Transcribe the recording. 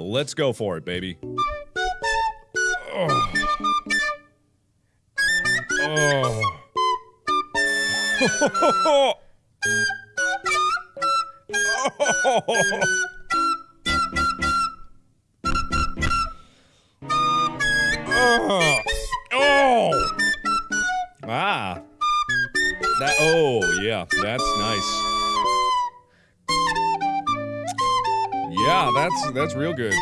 Let's go for it, baby. Oh. Oh. Oh. Ah. That oh yeah, that's nice. Yeah, that's that's real good.